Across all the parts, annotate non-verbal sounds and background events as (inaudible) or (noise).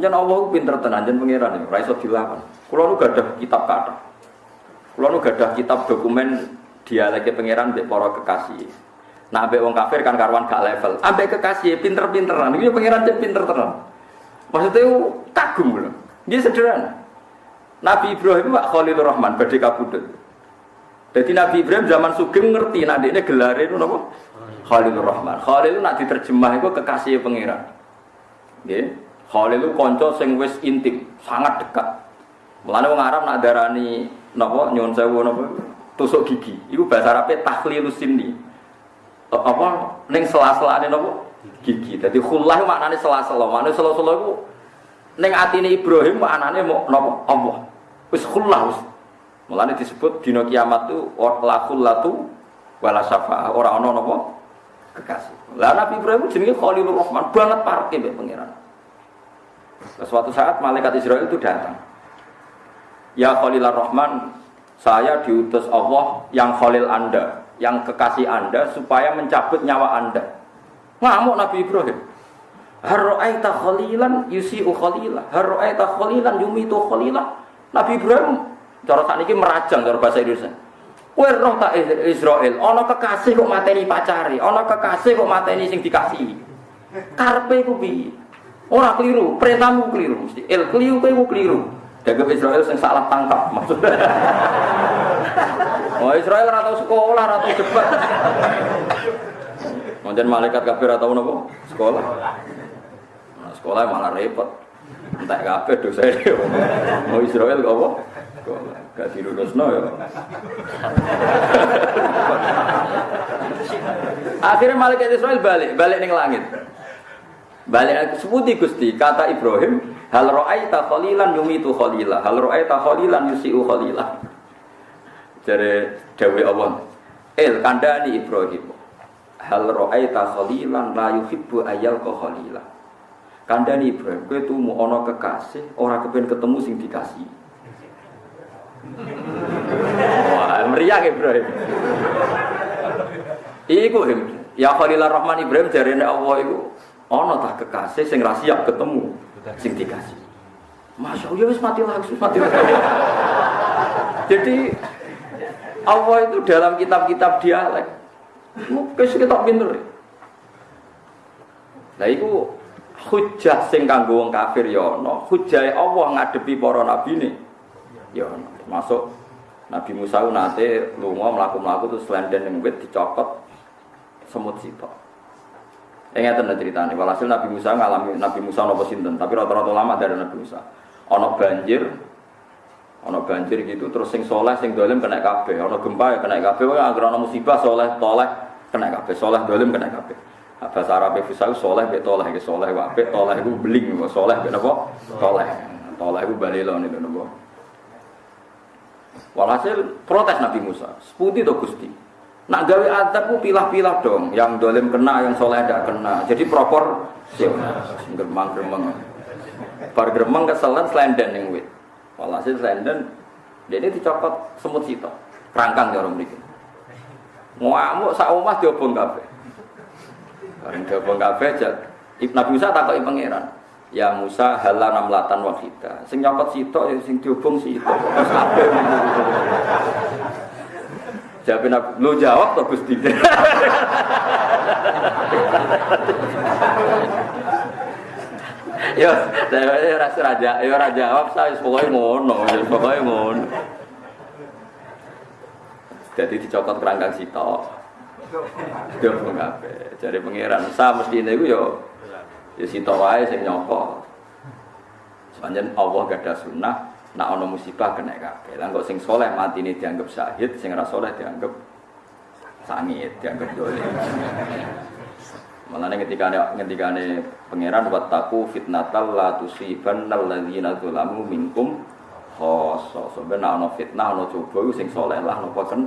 Anjen Allah pinter tenan anjen pangeran ya, ora iso dilawan. Kula nu gadah kitab kata. Kula nu gadah kitab dokumen dialeke pangeran mbek para kekasih. Nah, ambek wong kafir kan karuan gak level. Ambek kekasih pinter-pinteran. Iki pangeran cek pinter tenan. Maksudnya kagum lho. Dia sederhana. Nabi Ibrahim Pak Khalilur Rahman badhe kabudut. Jadi Nabi Ibrahim zaman Sugeng ngerti nah ini gelar itu napa? Khalilur Rahman. Khalil nak diterjemah itu kekasih pangeran. Nggih. Khalil itu kanca sing wis intim, sangat dekat. Mulane wong Arab nak darani napa nyuwun sewu napa tusuk gigi. Iku bahasa Arabe tahlilus sinni. Apa ning sela-selane napa? Gigi. Dadi khullah maknane sela-sela. Maknane sela-sela iku ning atine Ibrahim maknane napa? Allah. Wis khullah wis. Mulane disebut dina kiamat tu la khullatu wala syafa'a. Ora ana napa? Kekasih. Lah Nabi Ibrahim jenenge Khalilur Rahman, banget parke mbek pangeran. Suatu saat malaikat Israel itu datang. Ya Khalilur Rahman, saya diutus Allah yang Khalil Anda, yang kekasih Anda supaya mencabut nyawa Anda. Ngamuk Nabi Ibrahim. Harro'aita khalilan yusi'u khalilah. Harro'aita khalilan yumitu khalilah. Nabi Ibrahim cara saat ini merajang cara bahasa Indonesia. Kowe roh tak Israel, ana kekasih kok mateni pacari, ana kekasih kok mateni sing dikasihi. Karpe ku piye? Ora keliru, perintahmu keliru mesti. El keliru kowe keliru. Dagang Israel sing salah tangkap maksudnya. (laughs) Oh Israel ora tau sekolah, ora tau debat. Mungkin malaikat kafir atau nopo sekolah. Nah, sekolah malah repot. Entah kabeh dosa dia. Mau (laughs) Israel kok apa? Gak dilurusno ya. (laughs) Akhirnya malaikat Israel balik, balik ning langit. Balik sebuti Gusti, kata Ibrahim, hal ra'aita khalilan yumitu khalila, hal ra'aita khalilan yusiu khalila. Jadi Dewi Allah, El kandani Ibrahim, hal ra'aita khalilan la yuhibbu ayal ko khalila. Kandani Ibrahim, kowe tumu ana kekasih, ora kepen ketemu sing dikasih. Wah, meriah Ibrahim. Iku ya Khalilur Rahman Ibrahim jarene Allah iku ana tak kekasih sing ra siap ketemu sing dikasih. Masya Allah, wis mati langsung, mati langsung. Jadi Allah itu dalam kitab-kitab dialek. Mungkin kita pinter. Nah itu hujah sing kanggo wong kafir ya ana, hujah Allah ngadepi para nabi ne. Ya ana. Masuk Nabi Musa nate lunga mlaku-mlaku terus lenden ning wit dicokot semut sitok. Ingat ngeten ceritanya. Walhasil Nabi Musa ngalami Nabi Musa nopo sinten, tapi rata-rata lama dari Nabi Musa. Ono banjir, ono banjir gitu, terus sing soleh, sing dolim kena kabeh, ono gempa ya kena kabeh, wah agar ono musibah soleh, toleh kena kabeh, soleh dolim kena kabeh. Bahasa Arab itu soleh, be toleh, ke soleh, wape, toleh itu beling, soleh, be nopo, toleh, toleh itu balilo nih nopo. Walhasil protes Nabi Musa, seputi to Gusti. Nak gawe adab ku pilah-pilah dong, yang dolim kena, yang soleh tidak kena. Jadi propor, geremang. Bar geremang keselan selenden yang wit. Walhasil selenden, dia ini dicopot semut sito, rangkang ya orang ini. Ngamuk sak omah diobong kafe. Bareng diobong kafe, Nabi Musa takut pangeran. Ya Musa halana melatan wahida. Sing nyopot sitok ya sing diobong sitok. Kabeh. Jawab Nabi, lu jawab toh Gusti. Yo, saya rasa raja, yo raja jawab saya pokoknya ngono, pokoknya ngono. Jadi dicopot kerangkang sitok. Pun kafe. Jadi pangeran, saya mesti ini yo, yo sitok wae sing nyopot. Sepanjang Allah gak ada sunnah, nak ono musibah kena kabeh. Lah kok sing soleh mati ini dianggap syahid, sing ora soleh dianggap sangit, dianggap dolim. Malah ketika ada ketika ada pangeran wattaku fitnatal la tusibannal ladzina zalamu minkum khoso. Sebenarnya ono fitnah ono coba sing soleh lah nopo kan.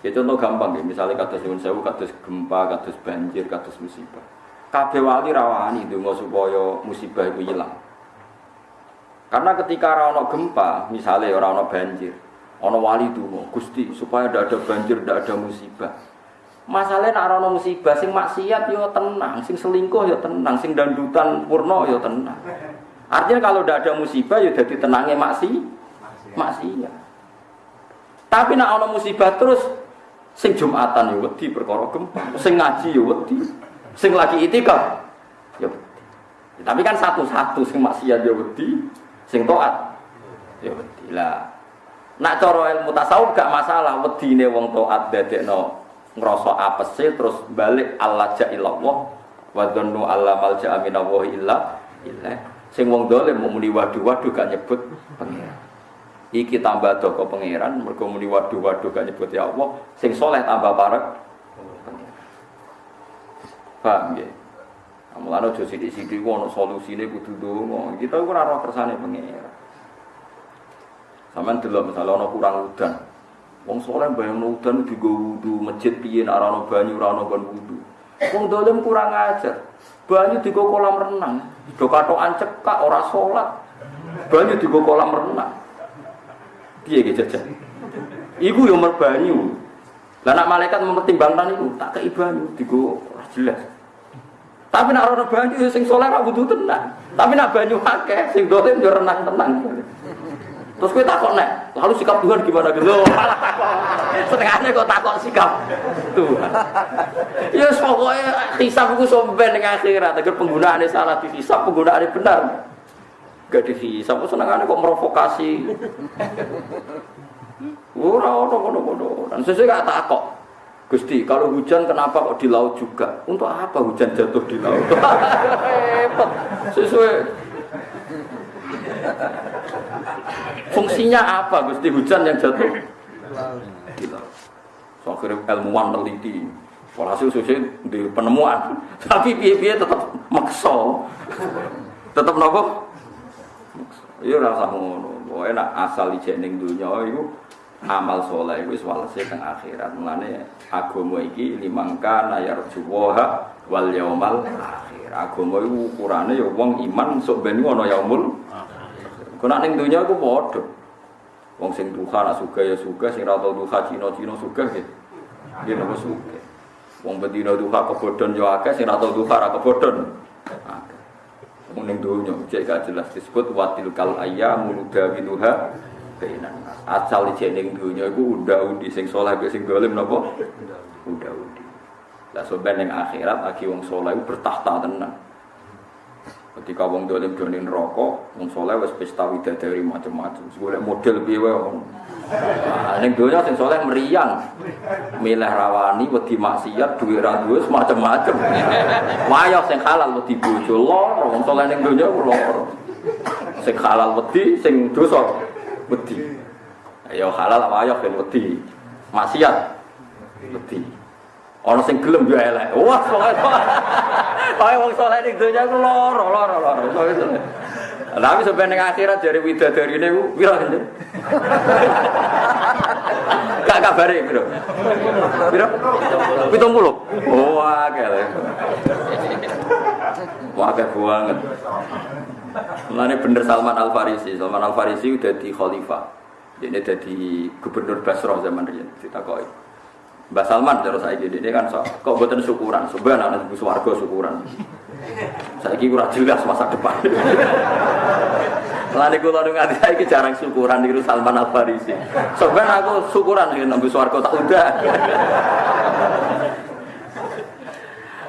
Itu contoh gampang ya, misalnya kados nyuwun sewu, kados gempa, kados banjir, kados musibah. Kabeh wali rawani donga supaya musibah itu hilang. Karena ketika orang gempa, misalnya orang banjir, orang wali itu Gusti supaya tidak ada banjir, tidak ada musibah. Masalahnya nak musibah sing maksiat yo tenang, sing selingkuh yo tenang, sing dandutan purno yo tenang. Artinya kalau tidak ada musibah ya jadi tenangnya maksi, maksiat. Tapi nak ana musibah terus sing Jumatan ya wedi perkara gempa, sing ngaji ya wedi, sing lagi itikaf ya. Tapi kan satu-satu sing maksiat ya wedi, sing taat ya wedi. Lah. Nak cara ilmu tasawuf gak masalah wedine wong taat dadekno ngrasa apese terus balik Allah ja'illallah wa dhannu alla malja'a minallahi illa illa sing wong dolim mau muni waduh-waduh gak nyebut pangeran. Iki tambah doko pangeran mergo muni waduh-waduh gak nyebut ya Allah. Sing soleh tambah parek. Paham ya Mulane aja sithik-sithik ono solusine kudu ndonga. Kita ora ora kersane pangeran. Sampeyan delok misalnya ono kurang udan. Wong soleh bayang udan digo wudu, masjid piye nek ono banyu ora ono kon wudu. Wong dolim kurang ajar. Banyu digo kolam renang. Do katokan cekak ora salat. Banyu digo kolam renang. Piye ge jajan? Iku yo merbanyu. Lah nak malaikat mempertimbangkan iku, tak kei banyu digo jelas. Tapi nak ora banyu sing soleh ora butuh tenang. Tapi nak banyu akeh sing dolim yo renang tenang. Terus gue takut nek, lalu sikap Tuhan gimana gitu? Setengahnya kok takut sikap Tuhan. Ya pokoknya hisap gue somben dengan akhirat. Agar penggunaannya salah dihisap, penggunaannya benar. Gak dihisap, senengannya kok merovokasi. Ora ono kono-kono. Dan sesuai gak takut. Gusti, kalau hujan kenapa kok di laut juga? Untuk apa hujan jatuh di laut? Hebat. Sesuai Fungsinya apa Gusti hujan yang jatuh? Di laut. So, akhirnya ilmuwan teliti. Walhasil susi di penemuan. Tapi piye-piye tetap makso. Tetap nopo? Iya rasa ngono. Pokoknya nak asal ijek ning dunya iku amal soleh wis walase teng akhirat. Mulane agama iki limangka nayarjuwa wal yaumal akhir. Agama iku ukurane ya wong iman sok ben ana yaumul Kena ning dunya iku. Wong sing duha nak suka ya suka, sing ra duha Cina-Cina suka gitu. Dia nopo suka. Wong bedino duha kebodhon yo akeh, sing ra duha ra kebodhon. Wong ning dunya cek gak jelas disebut watil kal ayyamu nudawinuha bainan Asal cek ning dunya iku unda-undi sing saleh sing dolim napa? Unda-undi. Lah soben ning akhirat aki wong saleh bertahta tenan. Ketika wong dolim donin rokok, wong soleh wes pesta widadari macam-macam. Golek model piye wong. Nah, ning sing soleh meriang. Milih rawani wedi maksiat duwe ra duwe macam-macam. Wayah sing halal wedi bojo loro, wong soleh ning donya loro. Sing halal wedi, sing dosa wedi. Ya halal wayah ben wedi. Maksiat wedi. Ana sing gelem yo elek. Wah, Kaya wong saleh ning donya ku lara, lara, lara. Tapi sampai ning akhirat dari widadari ini ku pira kan? Gak kabare piro? Piro? 70. Oh, akeh. Wah, akeh banget. Mulane bener Salman Al Farisi. Salman Al Farisi udah di khalifah. Dia jadi gubernur Basrah zaman riyen ditakoki. Mbak Salman saya gini, ini kan so, kok buatan syukuran, sebenarnya anak ibu suwargo syukuran. Saya kira kurang jelas masa depan. Lani kula nu nganti saiki jarang syukuran niru Salman Al Farisi. Sebenarnya aku syukuran nek nang swarga tak udah.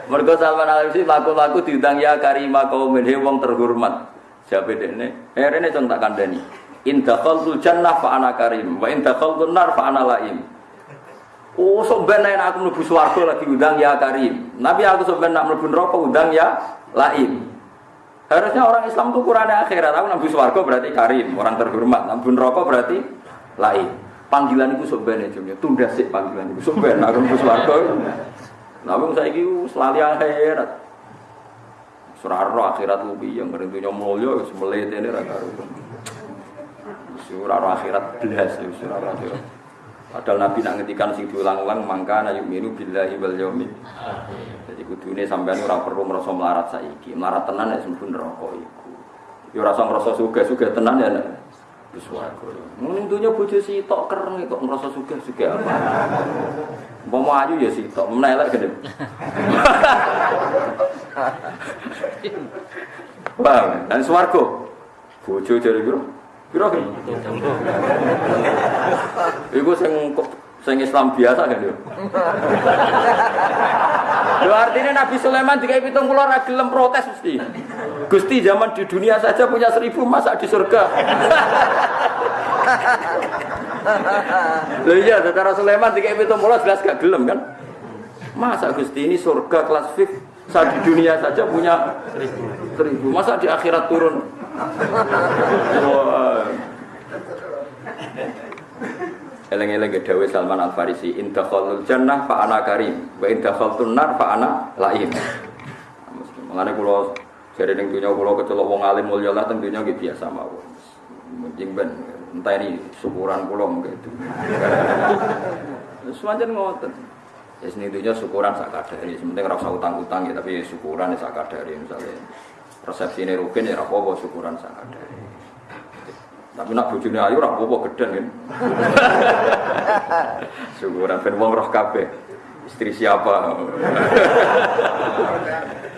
Mergo Salman Al Farisi laku-laku diundang ya karima kaum he wong terhormat. Siapa dene? Eh rene cung tak kandhani. In dakhaltul jannah fa ana karim wa in dakhaltun nar fa ana laim. Oh, sebenarnya aku mlebu swarga lagi undang ya Karim. Nabi aku sebenarnya nak mlebu neraka undang ya Laim. Harusnya orang Islam itu kurang akhirat. Aku nabi swarga berarti Karim, orang terhormat. Nabi neraka berarti Laim. Panggilan itu sebenarnya cuma tunda sih panggilan itu sebenarnya aku swarga. Nabi saya itu selalu akhirat. Surah akhirat lebih yang ngerintunya mulia, semelete ini raka Surah akhirat belas, surah akhirat. Padahal Nabi nak ngetikan sing diulang-ulang mangka na yu'minu billahi wal yaumil. Jadi kudune sampean ora perlu merasa melarat saiki. Melarat tenan nek sembun neraka iku. Ya ora usah ngrasa sugih-sugih tenan ya nek wis wae. Ning dunya bojo sitok kereng kok ngrasa sugih-sugih apa. Mau ayu ya sih, tok menelak gede. Paham? Dan swargo. Bojo jare piro? Piro ki? Iku sing sing Islam biasa kan yo. Lho artinya Nabi Sulaiman dikai pitung puluh ora gelem protes mesti. Gusti zaman di dunia saja punya seribu masa di surga. Lho iya, secara Sulaiman tiga itu mulai jelas gak gelem kan? Masa Gusti ini surga kelas fix saat di dunia saja punya seribu, masa di akhirat turun? Wah. Eleng-eleng dawe Salman Al Farisi, indah khalul jannah fa ana karim, wa indah khaltun nar fa ana laim. Mengenai pulau jadi ning dunia pulau kecelok wong alim mulia lah tentunya gitu biasa mawon. Mending ben entah ini syukuran pulau mungkin itu. Semuanya ngotot. Ya sini dunia syukuran sak kadari. Sementing rasa utang-utang ya tapi syukuran ya sak kadari misalnya. Persepsi ini rugen ya rapopo syukuran sak kadari. Tapi nak bojone ayu rapopo geden kan. (laughs) syukuran ben wong roh kabeh. Istri siapa? (laughs)